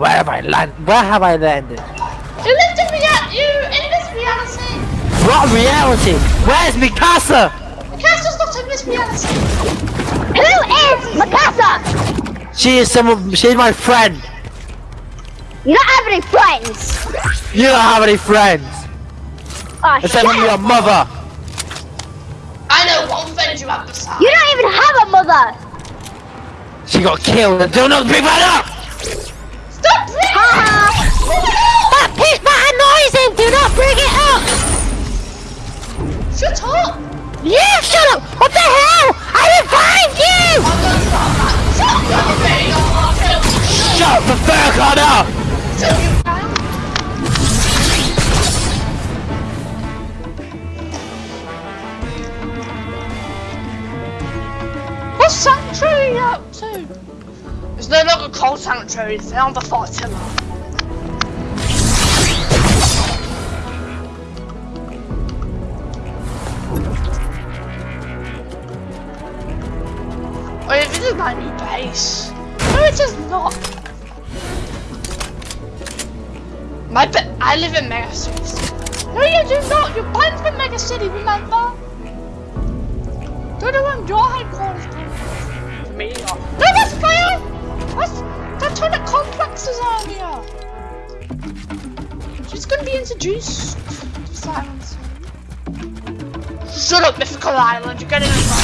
Where have I landed? Where have I landed? You lived in rea- you in this reality. What reality? Where's Mikasa? Mikasa's not in this reality. Who is Mikasa? She is someone. She's my friend. You don't have any friends. You don't have any friends Oh, except for shut your mother. I know one friend you have beside. You don't even have a mother. She got killed. Do not bring that up. Shut you. What's Sanctuary up to? It's no longer called Sanctuary, it's now the Fortilla. Wait, this is my new base. No, it is not. My I live in Mega City. No, you do not. Your plan's in Mega City, remember? Don't know where your headquarters from. Me, no, that's fair. That's that's where the complexes are here. She's gonna be introduced to silence. Shut up, Mythical Island. You're getting it.